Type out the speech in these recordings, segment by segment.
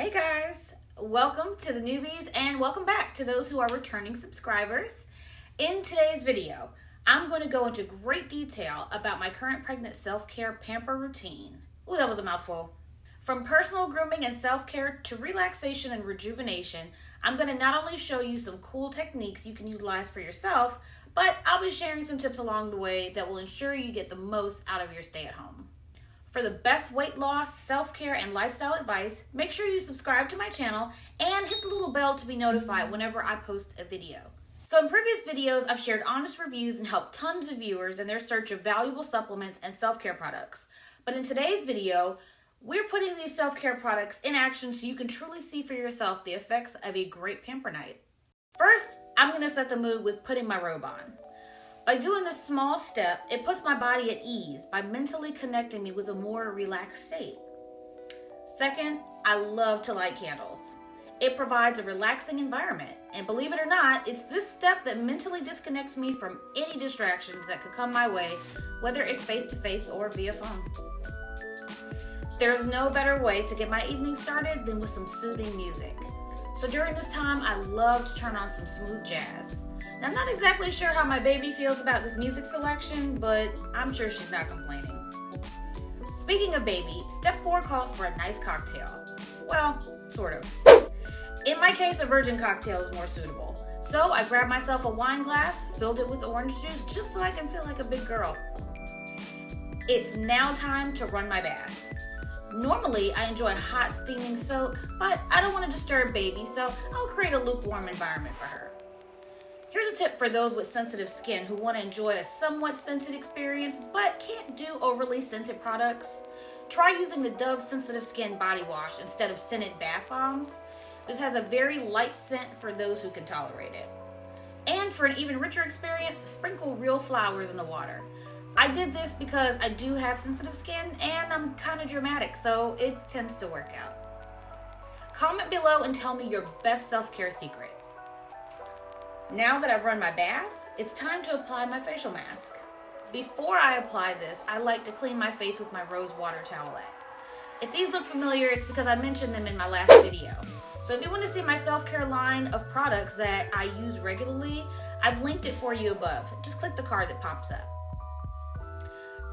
Hey guys, welcome to the newbies and welcome back to those who are returning subscribers. In today's video, I'm going to go into great detail about my current pregnant self-care pamper routine. Ooh, that was a mouthful. From personal grooming and self-care to relaxation and rejuvenation, I'm going to not only show you some cool techniques you can utilize for yourself, but I'll be sharing some tips along the way that will ensure you get the most out of your stay at home. For the best weight loss, self-care, and lifestyle advice, make sure you subscribe to my channel and hit the little bell to be notified whenever I post a video. So in previous videos, I've shared honest reviews and helped tons of viewers in their search of valuable supplements and self-care products. But in today's video, we're putting these self-care products in action so you can truly see for yourself the effects of a great pamper night. First, I'm gonna set the mood with putting my robe on. By doing this small step, it puts my body at ease by mentally connecting me with a more relaxed state. Second, I love to light candles. It provides a relaxing environment, and believe it or not, it's this step that mentally disconnects me from any distractions that could come my way, whether it's face to face or via phone. There's no better way to get my evening started than with some soothing music. So during this time, I love to turn on some smooth jazz. Now, I'm not exactly sure how my baby feels about this music selection, but I'm sure she's not complaining. Speaking of baby, step four calls for a nice cocktail. Well, sort of. In my case, a virgin cocktail is more suitable. So I grabbed myself a wine glass, filled it with orange juice just so I can feel like a big girl. It's now time to run my bath. Normally, I enjoy hot steaming soak, but I don't want to disturb baby, so I'll create a lukewarm environment for her. Here's a tip for those with sensitive skin who want to enjoy a somewhat scented experience but can't do overly scented products. Try using the Dove Sensitive Skin Body Wash instead of scented bath bombs. This has a very light scent for those who can tolerate it. And for an even richer experience, sprinkle real flowers in the water. I did this because I do have sensitive skin and I'm kind of dramatic, so it tends to work out. Comment below and tell me your best self-care secret. Now that I've run my bath, it's time to apply my facial mask. Before I apply this, I like to clean my face with my rose water towelette. If these look familiar, it's because I mentioned them in my last video. So if you want to see my self-care line of products that I use regularly, I've linked it for you above. Just click the card that pops up.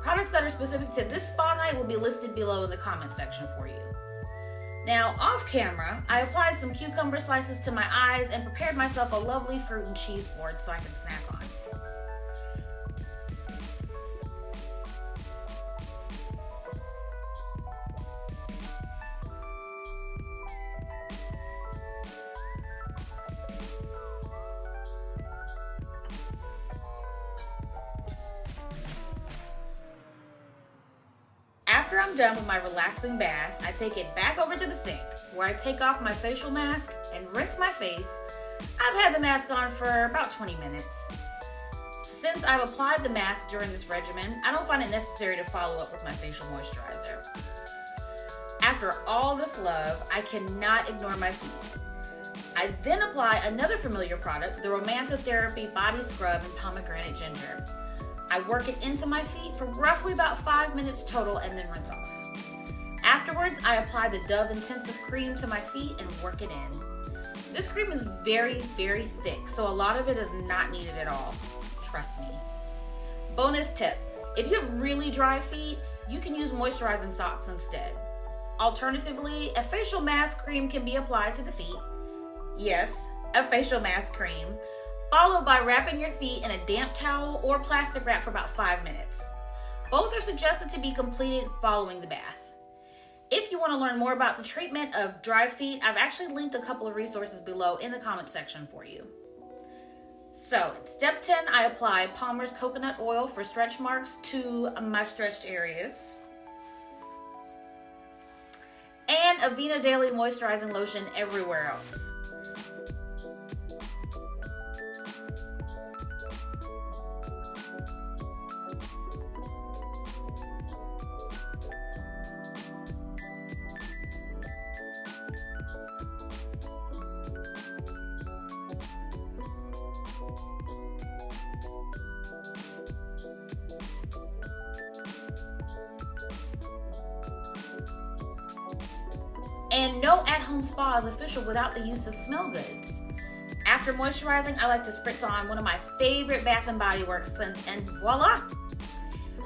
Products that are specific to this spa night will be listed below in the comment section for you. Now, off camera, I applied some cucumber slices to my eyes and prepared myself a lovely fruit and cheese board so I can snack on. After I'm done with my relaxing bath, I take it back over to the sink where I take off my facial mask and rinse my face. I've had the mask on for about 20 minutes. Since I've applied the mask during this regimen, I don't find it necessary to follow up with my facial moisturizer. After all this love, I cannot ignore my feet. I then apply another familiar product, the Romantotherapy Body Scrub in Pomegranate Ginger. I work it into my feet for roughly about five minutes total and then rinse off. Afterwards, I apply the Dove Intensive Cream to my feet and work it in. This cream is very, very thick, so a lot of it is not needed at all. Trust me. Bonus tip, if you have really dry feet, you can use moisturizing socks instead. Alternatively, a facial mask cream can be applied to the feet. Yes, a facial mask cream followed by wrapping your feet in a damp towel or plastic wrap for about five minutes. Both are suggested to be completed following the bath. If you want to learn more about the treatment of dry feet, I've actually linked a couple of resources below in the comment section for you. So, step 10, I apply Palmer's coconut oil for stretch marks to my stretched areas. And Aveeno Daily Moisturizing Lotion everywhere else. At-home spa is official without the use of smell goods. After moisturizing, I like to spritz on one of my favorite Bath & Body Works scents and voila!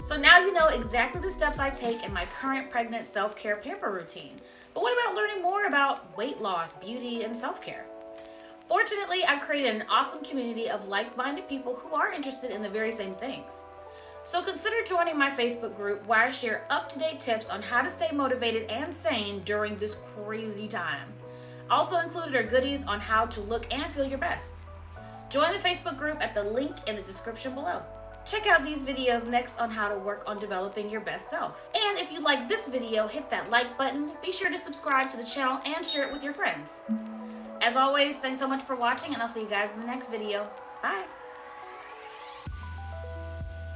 So now you know exactly the steps I take in my current pregnant self-care pamper routine. But what about learning more about weight loss, beauty, and self-care? Fortunately, I've created an awesome community of like-minded people who are interested in the very same things. So consider joining my Facebook group where I share up-to-date tips on how to stay motivated and sane during this crazy time. Also included are goodies on how to look and feel your best. Join the Facebook group at the link in the description below. Check out these videos next on how to work on developing your best self. And if you like this video, hit that like button, be sure to subscribe to the channel and share it with your friends. As always, thanks so much for watching and I'll see you guys in the next video. Bye!